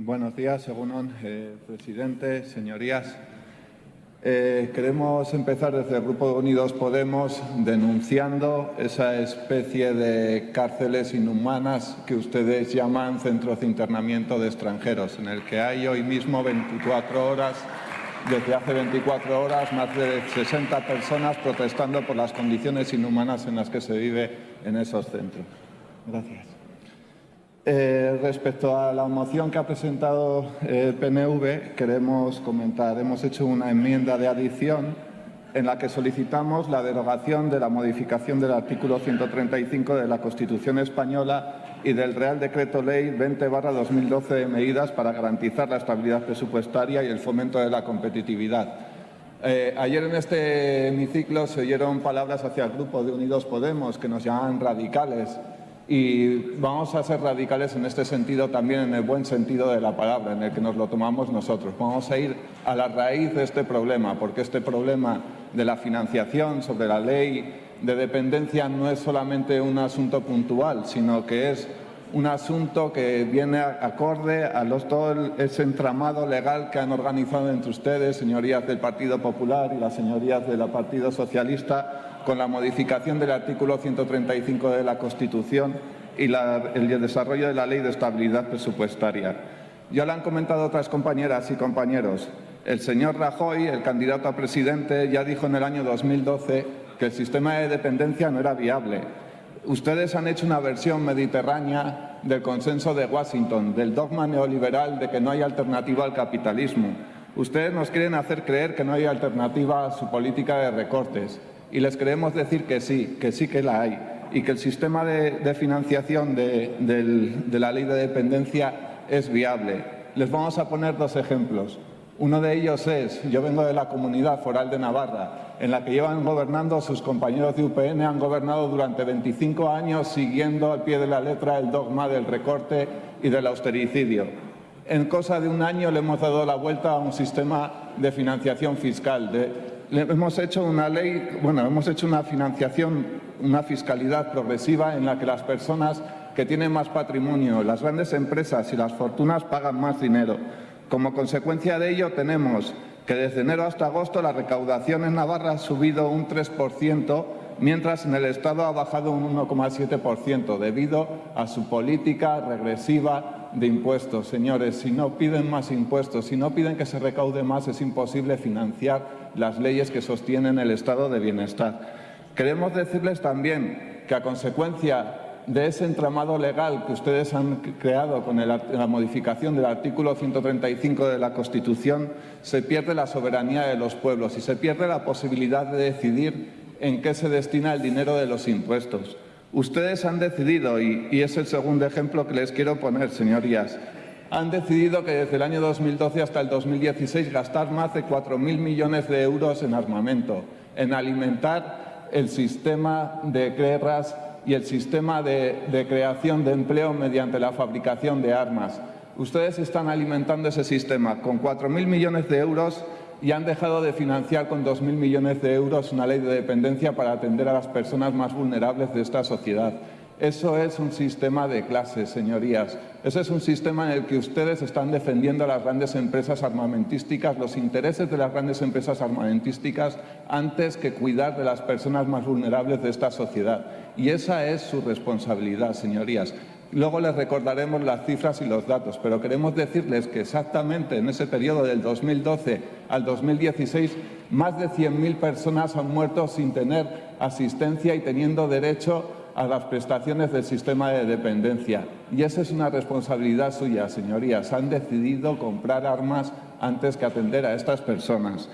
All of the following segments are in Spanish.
Buenos días, según eh, presidente, señorías. Eh, queremos empezar desde el Grupo Unidos Podemos denunciando esa especie de cárceles inhumanas que ustedes llaman centros de internamiento de extranjeros, en el que hay hoy mismo 24 horas, desde hace 24 horas, más de 60 personas protestando por las condiciones inhumanas en las que se vive en esos centros. Gracias. Eh, respecto a la moción que ha presentado el PNV, queremos comentar, hemos hecho una enmienda de adición en la que solicitamos la derogación de la modificación del artículo 135 de la Constitución Española y del Real Decreto Ley 20-2012 de medidas para garantizar la estabilidad presupuestaria y el fomento de la competitividad. Eh, ayer en este hemiciclo se oyeron palabras hacia el Grupo de Unidos Podemos que nos llaman radicales y vamos a ser radicales en este sentido también en el buen sentido de la palabra, en el que nos lo tomamos nosotros. Vamos a ir a la raíz de este problema, porque este problema de la financiación sobre la ley de dependencia no es solamente un asunto puntual, sino que es un asunto que viene acorde a todo ese entramado legal que han organizado entre ustedes, señorías del Partido Popular y las señorías del Partido Socialista, con la modificación del artículo 135 de la Constitución y el desarrollo de la Ley de Estabilidad Presupuestaria. Ya lo han comentado otras compañeras y compañeros. El señor Rajoy, el candidato a presidente, ya dijo en el año 2012 que el sistema de dependencia no era viable Ustedes han hecho una versión mediterránea del consenso de Washington, del dogma neoliberal de que no hay alternativa al capitalismo. Ustedes nos quieren hacer creer que no hay alternativa a su política de recortes y les queremos decir que sí, que sí que la hay y que el sistema de, financiación de, la ley de dependencia es viable. Les vamos a poner dos ejemplos. Uno de ellos es, yo vengo de la comunidad foral de Navarra, en la que llevan gobernando sus compañeros de UPN, han gobernado durante 25 años siguiendo al pie de la letra el dogma del recorte y del austericidio. En cosa de un año le hemos dado la vuelta a un sistema de financiación fiscal. hemos hecho una ley, bueno, hemos hecho una financiación, una fiscalidad progresiva en la que las personas que tienen más patrimonio, las grandes empresas y las fortunas pagan más dinero. Como consecuencia de ello tenemos que desde enero hasta agosto la recaudación en Navarra ha subido un 3%, mientras en el Estado ha bajado un 1,7% debido a su política regresiva de impuestos. Señores, si no piden más impuestos, si no piden que se recaude más, es imposible financiar las leyes que sostienen el estado de bienestar. Queremos decirles también que a consecuencia de ese entramado legal que ustedes han creado con la modificación del artículo 135 de la Constitución, se pierde la soberanía de los pueblos y se pierde la posibilidad de decidir en qué se destina el dinero de los impuestos. Ustedes han decidido, y, es el segundo ejemplo que les quiero poner, señorías, han decidido que desde el año 2012 hasta el 2016 gastar más de 4.000 millones de euros en armamento, en alimentar el sistema de guerras y el sistema de, creación de empleo mediante la fabricación de armas. Ustedes están alimentando ese sistema con 4.000 millones de euros y han dejado de financiar con 2.000 millones de euros una ley de dependencia para atender a las personas más vulnerables de esta sociedad. Eso es un sistema de clases, señorías. Ese es un sistema en el que ustedes están defendiendo a las grandes empresas armamentísticas, los intereses de las grandes empresas armamentísticas, antes que cuidar de las personas más vulnerables de esta sociedad. Y esa es su responsabilidad, señorías. Luego les recordaremos las cifras y los datos, pero queremos decirles que exactamente en ese periodo del 2012 al 2016 más de 100.000 personas han muerto sin tener asistencia y teniendo derecho a las prestaciones del sistema de dependencia. Y esa es una responsabilidad suya, señorías. Han decidido comprar armas antes que atender a estas personas.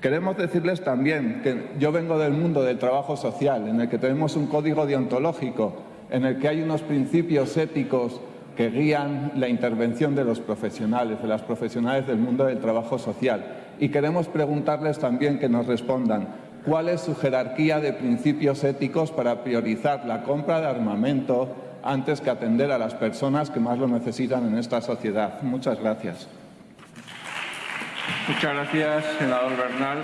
Queremos decirles también que yo vengo del mundo del trabajo social, en el que tenemos un código deontológico, en el que hay unos principios éticos que guían la intervención de los profesionales, de las profesionales del mundo del trabajo social. Y queremos preguntarles también que nos respondan cuál es su jerarquía de principios éticos para priorizar la compra de armamento antes que atender a las personas que más lo necesitan en esta sociedad. Muchas gracias. Muchas gracias, senador Bernal.